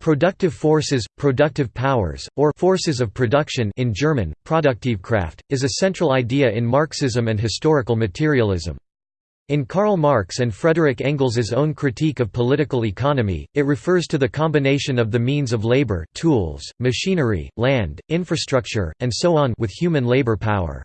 Productive forces, productive powers, or forces of production in German, Produktivkraft, is a central idea in Marxism and historical materialism. In Karl Marx and Frederick Engels's own critique of political economy, it refers to the combination of the means of labor tools, machinery, land, infrastructure, and so on with human labor power.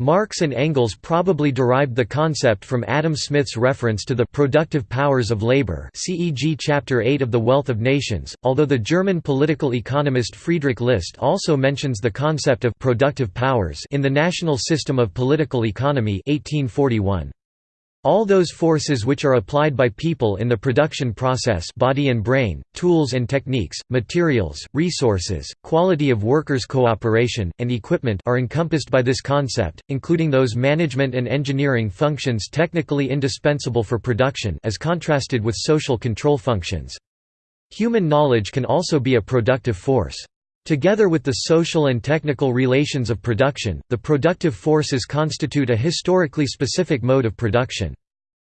Marx and Engels probably derived the concept from Adam Smith's reference to the productive powers of labor CEG chapter 8 of The Wealth of Nations, although the German political economist Friedrich List also mentions the concept of productive powers in the National System of Political Economy 1841. All those forces which are applied by people in the production process body and brain, tools and techniques, materials, resources, quality of workers' cooperation, and equipment are encompassed by this concept, including those management and engineering functions technically indispensable for production as contrasted with social control functions. Human knowledge can also be a productive force. Together with the social and technical relations of production, the productive forces constitute a historically specific mode of production.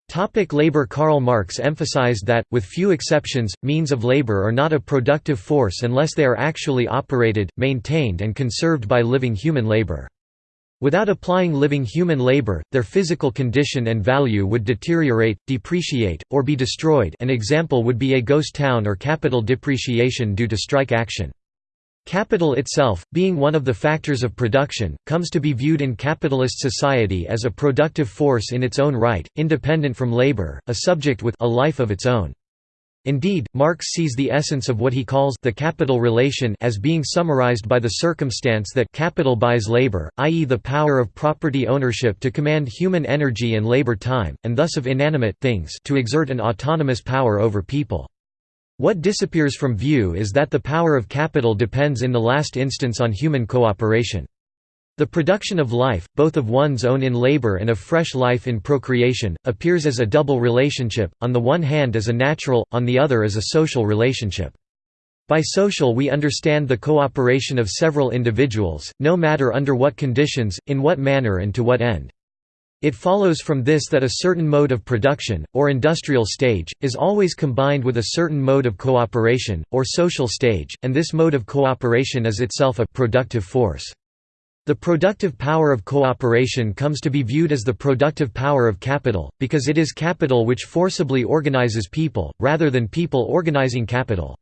Topic labor Karl Marx emphasized that, with few exceptions, means of labor are not a productive force unless they are actually operated, maintained and conserved by living human labor. Without applying living human labor, their physical condition and value would deteriorate, depreciate, or be destroyed an example would be a ghost town or capital depreciation due to strike action. Capital itself, being one of the factors of production, comes to be viewed in capitalist society as a productive force in its own right, independent from labor, a subject with a life of its own. Indeed, Marx sees the essence of what he calls the capital relation as being summarized by the circumstance that capital buys labor, i.e. the power of property ownership to command human energy and labor time, and thus of inanimate things to exert an autonomous power over people. What disappears from view is that the power of capital depends in the last instance on human cooperation. The production of life, both of one's own in labor and of fresh life in procreation, appears as a double relationship, on the one hand as a natural, on the other as a social relationship. By social we understand the cooperation of several individuals, no matter under what conditions, in what manner and to what end. It follows from this that a certain mode of production, or industrial stage, is always combined with a certain mode of cooperation, or social stage, and this mode of cooperation is itself a productive force. The productive power of cooperation comes to be viewed as the productive power of capital, because it is capital which forcibly organizes people, rather than people organizing capital.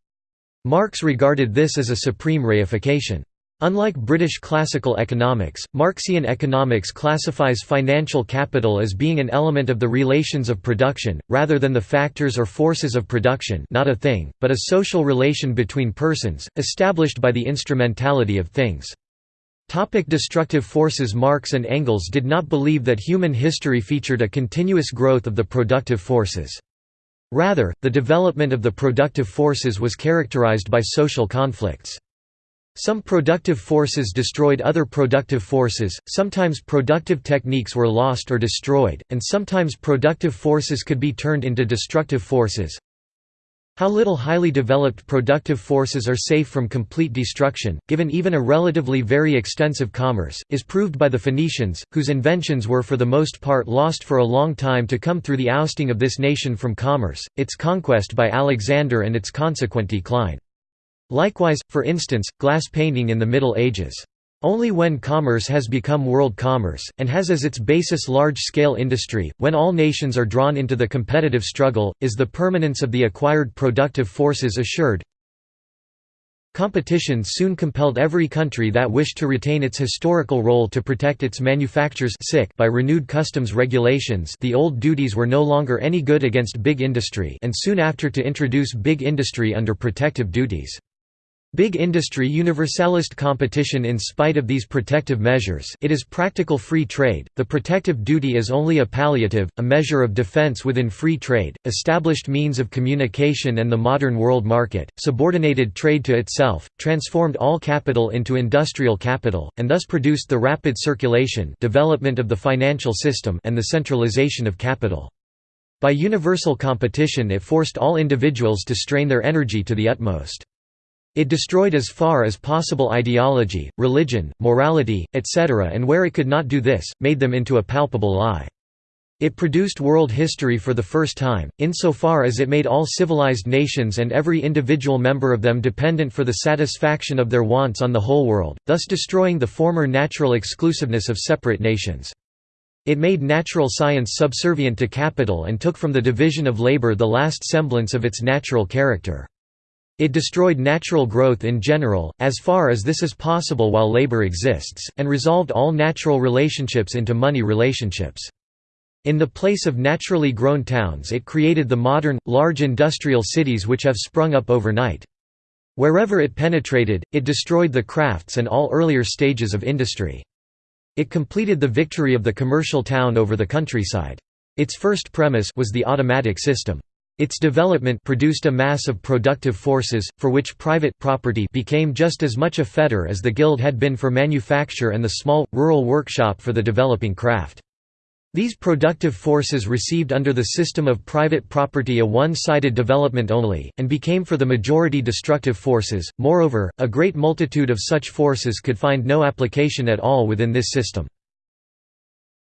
Marx regarded this as a supreme reification. Unlike British classical economics, Marxian economics classifies financial capital as being an element of the relations of production, rather than the factors or forces of production not a thing, but a social relation between persons, established by the instrumentality of things. Topic destructive forces Marx and Engels did not believe that human history featured a continuous growth of the productive forces. Rather, the development of the productive forces was characterized by social conflicts. Some productive forces destroyed other productive forces, sometimes productive techniques were lost or destroyed, and sometimes productive forces could be turned into destructive forces. How little highly developed productive forces are safe from complete destruction, given even a relatively very extensive commerce, is proved by the Phoenicians, whose inventions were for the most part lost for a long time to come through the ousting of this nation from commerce, its conquest by Alexander and its consequent decline. Likewise, for instance, glass painting in the Middle Ages. Only when commerce has become world commerce, and has as its basis large-scale industry, when all nations are drawn into the competitive struggle, is the permanence of the acquired productive forces assured. Competition soon compelled every country that wished to retain its historical role to protect its manufactures by renewed customs regulations the old duties were no longer any good against big industry and soon after to introduce big industry under protective duties. Big industry universalist competition in spite of these protective measures it is practical free trade, the protective duty is only a palliative, a measure of defense within free trade, established means of communication and the modern world market, subordinated trade to itself, transformed all capital into industrial capital, and thus produced the rapid circulation development of the financial system and the centralization of capital. By universal competition it forced all individuals to strain their energy to the utmost. It destroyed as far as possible ideology, religion, morality, etc. and where it could not do this, made them into a palpable lie. It produced world history for the first time, insofar as it made all civilized nations and every individual member of them dependent for the satisfaction of their wants on the whole world, thus destroying the former natural exclusiveness of separate nations. It made natural science subservient to capital and took from the division of labor the last semblance of its natural character. It destroyed natural growth in general, as far as this is possible while labor exists, and resolved all natural relationships into money relationships. In the place of naturally grown towns it created the modern, large industrial cities which have sprung up overnight. Wherever it penetrated, it destroyed the crafts and all earlier stages of industry. It completed the victory of the commercial town over the countryside. Its first premise was the automatic system. Its development produced a mass of productive forces, for which private property became just as much a fetter as the guild had been for manufacture and the small, rural workshop for the developing craft. These productive forces received under the system of private property a one-sided development only, and became for the majority destructive forces. Moreover, a great multitude of such forces could find no application at all within this system.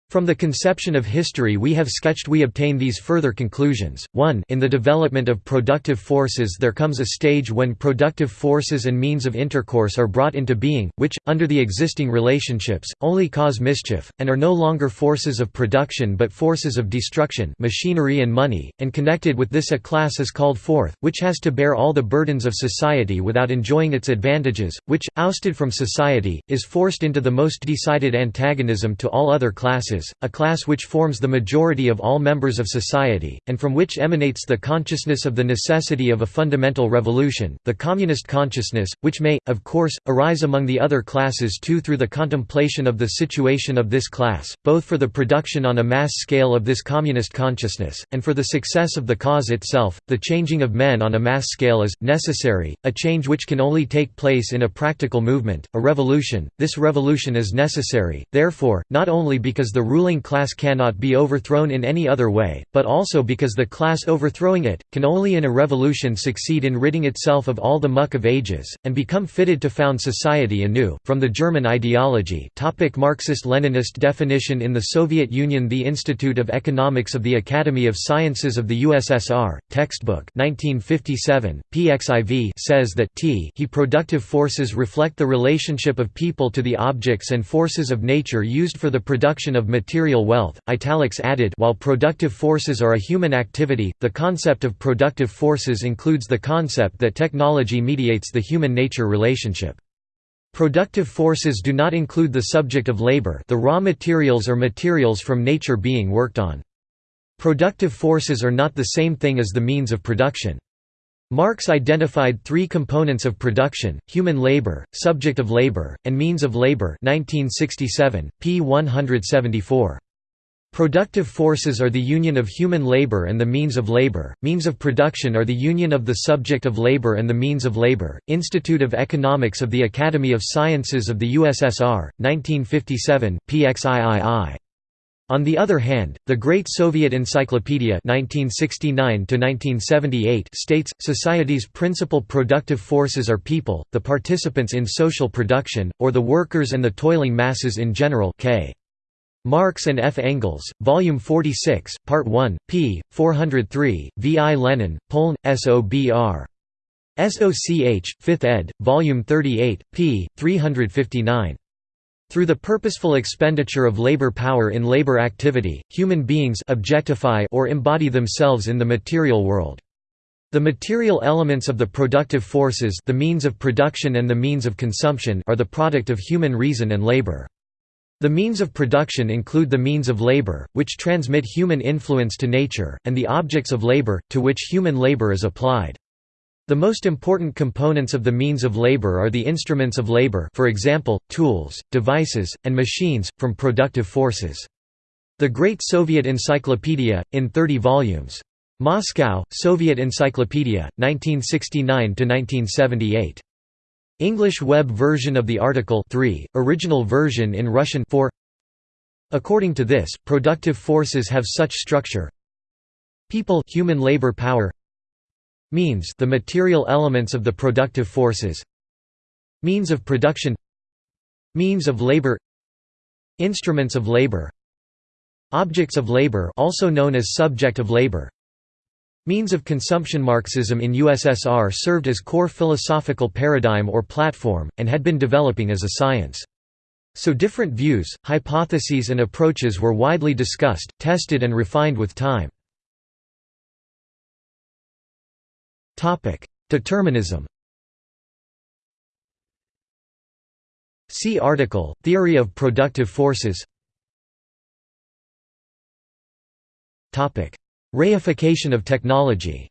From the conception of history we have sketched we obtain these further conclusions. 1 In the development of productive forces there comes a stage when productive forces and means of intercourse are brought into being, which, under the existing relationships, only cause mischief, and are no longer forces of production but forces of destruction machinery and money, and connected with this a class is called forth, which has to bear all the burdens of society without enjoying its advantages, which, ousted from society, is forced into the most decided antagonism to all other classes a class which forms the majority of all members of society, and from which emanates the consciousness of the necessity of a fundamental revolution, the communist consciousness, which may, of course, arise among the other classes too through the contemplation of the situation of this class, both for the production on a mass scale of this communist consciousness, and for the success of the cause itself. The changing of men on a mass scale is, necessary, a change which can only take place in a practical movement, a revolution. This revolution is necessary, therefore, not only because the ruling class cannot be overthrown in any other way, but also because the class overthrowing it, can only in a revolution succeed in ridding itself of all the muck of ages, and become fitted to found society anew. From the German ideology Marxist-Leninist definition in the Soviet Union The Institute of Economics of the Academy of Sciences of the USSR, textbook 1957, PXIV says that t he productive forces reflect the relationship of people to the objects and forces of nature used for the production of material wealth. Italics added While productive forces are a human activity, the concept of productive forces includes the concept that technology mediates the human-nature relationship. Productive forces do not include the subject of labor the raw materials or materials from nature being worked on. Productive forces are not the same thing as the means of production. Marx identified three components of production, human labor, subject of labor, and means of labor 1967, p. 174. Productive forces are the union of human labor and the means of labor, means of production are the union of the subject of labor and the means of labor. Institute of Economics of the Academy of Sciences of the USSR, 1957, pxiii. On the other hand, the Great Soviet Encyclopedia (1969–1978) states, society's principal productive forces are people, the participants in social production, or the workers and the toiling masses in general K. Marx and F. Engels, Volume 46, Part 1, p. 403, V. I. Lenin, Poln, SOBR. SOCH, 5th ed., Volume 38, p. 359. Through the purposeful expenditure of labor power in labor activity, human beings objectify or embody themselves in the material world. The material elements of the productive forces the means of production and the means of consumption are the product of human reason and labor. The means of production include the means of labor, which transmit human influence to nature, and the objects of labor, to which human labor is applied. The most important components of the means of labor are the instruments of labor for example, tools, devices, and machines, from productive forces. The Great Soviet Encyclopedia, in 30 volumes. Moscow, Soviet Encyclopedia, 1969–1978. English web version of the article 3, original version in Russian 4 According to this, productive forces have such structure People human labor power Means the material elements of the productive forces Means of production Means of labor Instruments of labor Objects of labor also known as subject of labor Means of consumption Marxism in USSR served as core philosophical paradigm or platform, and had been developing as a science. So different views, hypotheses and approaches were widely discussed, tested and refined with time. Determinism See article, Theory of productive forces Reification of technology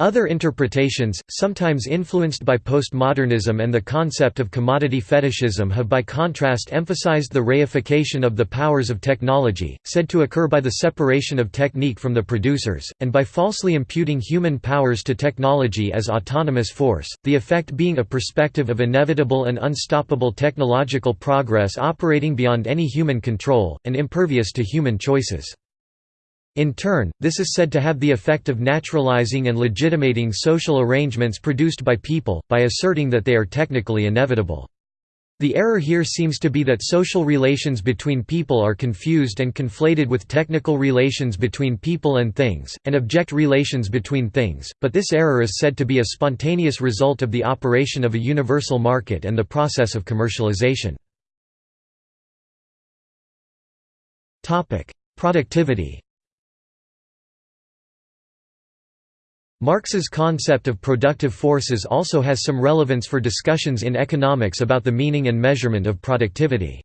Other interpretations, sometimes influenced by postmodernism and the concept of commodity fetishism have by contrast emphasized the reification of the powers of technology, said to occur by the separation of technique from the producers, and by falsely imputing human powers to technology as autonomous force, the effect being a perspective of inevitable and unstoppable technological progress operating beyond any human control, and impervious to human choices. In turn, this is said to have the effect of naturalizing and legitimating social arrangements produced by people, by asserting that they are technically inevitable. The error here seems to be that social relations between people are confused and conflated with technical relations between people and things, and object relations between things, but this error is said to be a spontaneous result of the operation of a universal market and the process of commercialization. Productivity Marx's concept of productive forces also has some relevance for discussions in economics about the meaning and measurement of productivity.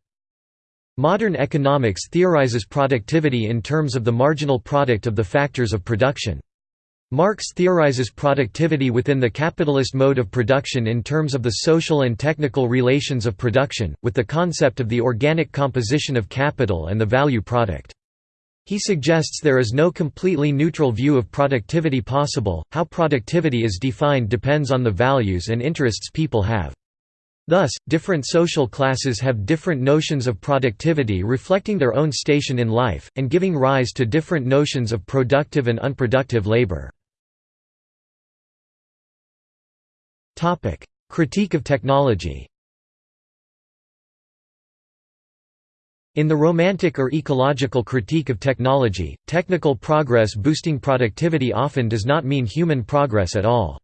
Modern economics theorizes productivity in terms of the marginal product of the factors of production. Marx theorizes productivity within the capitalist mode of production in terms of the social and technical relations of production, with the concept of the organic composition of capital and the value product. He suggests there is no completely neutral view of productivity possible, how productivity is defined depends on the values and interests people have. Thus, different social classes have different notions of productivity reflecting their own station in life, and giving rise to different notions of productive and unproductive labor. Critique of technology In the romantic or ecological critique of technology, technical progress boosting productivity often does not mean human progress at all.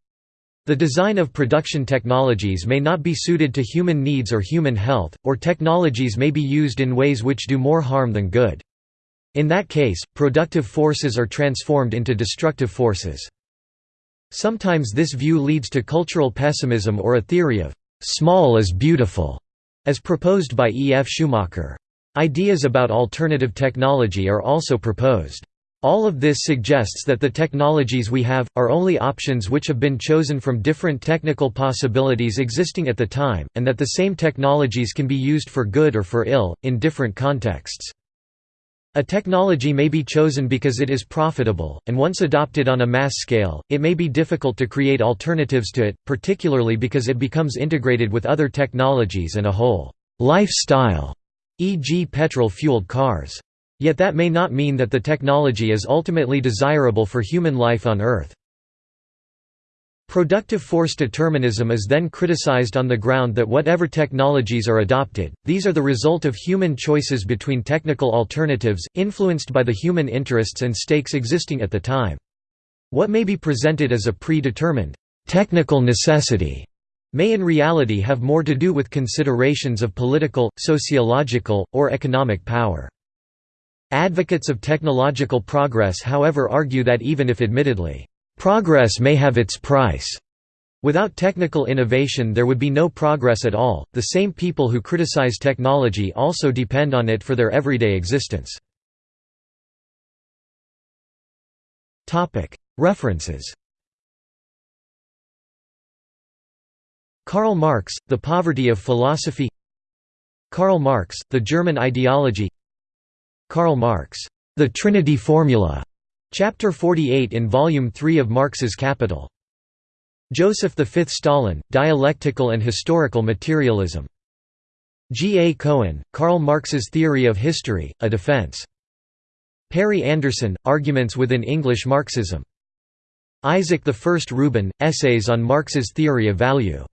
The design of production technologies may not be suited to human needs or human health, or technologies may be used in ways which do more harm than good. In that case, productive forces are transformed into destructive forces. Sometimes this view leads to cultural pessimism or a theory of «small is beautiful», as proposed by E. F. Schumacher. Ideas about alternative technology are also proposed. All of this suggests that the technologies we have, are only options which have been chosen from different technical possibilities existing at the time, and that the same technologies can be used for good or for ill, in different contexts. A technology may be chosen because it is profitable, and once adopted on a mass scale, it may be difficult to create alternatives to it, particularly because it becomes integrated with other technologies and a whole lifestyle e.g. petrol-fueled cars. Yet that may not mean that the technology is ultimately desirable for human life on Earth. Productive force determinism is then criticized on the ground that whatever technologies are adopted, these are the result of human choices between technical alternatives, influenced by the human interests and stakes existing at the time. What may be presented as a predetermined technical necessity may in reality have more to do with considerations of political, sociological, or economic power. Advocates of technological progress however argue that even if admittedly, "...progress may have its price." Without technical innovation there would be no progress at all. The same people who criticize technology also depend on it for their everyday existence. References Karl Marx, The Poverty of Philosophy Karl Marx, The German Ideology Karl Marx, The Trinity Formula, Chapter 48 in Volume 3 of Marx's Capital. Joseph V. Stalin, Dialectical and Historical Materialism. G. A. Cohen, Karl Marx's Theory of History, A Defense. Perry Anderson, Arguments within English Marxism. Isaac I. Rubin, Essays on Marx's Theory of Value.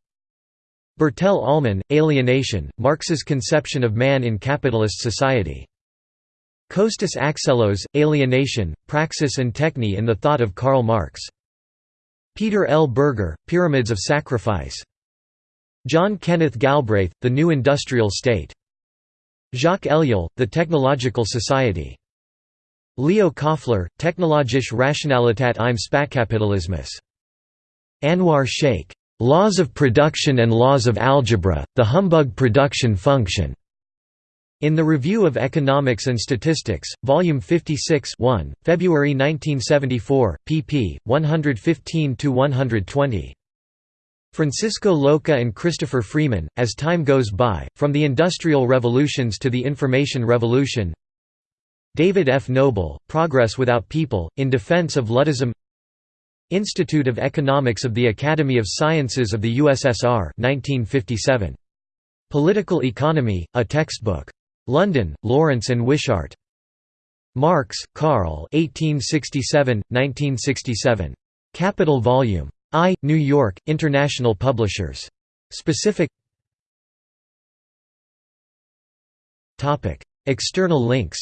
Bertell Ollman, Alienation, Marx's Conception of Man in Capitalist Society. Kostas Axelos, Alienation, Praxis and Techne in the Thought of Karl Marx. Peter L. Berger, Pyramids of Sacrifice. John Kenneth Galbraith, The New Industrial State. Jacques Ellul, The Technological Society. Leo Kofler, Technologische Rationalität im Spätkapitalismus. Anwar Shaikh, Laws of Production and Laws of Algebra, The Humbug Production Function. In the Review of Economics and Statistics, Volume 56 1, February 1974, pp. 115–120. Francisco Louçã and Christopher Freeman, As Time Goes By, From the Industrial Revolutions to the Information Revolution David F. Noble, Progress Without People, in Defense of Luddism Institute of Economics of the Academy of Sciences of the USSR 1957. Political Economy, a Textbook. London, Lawrence and Wishart. Marx, Karl 1867, 1967. Capital Volume. I, New York, International Publishers. Specific External links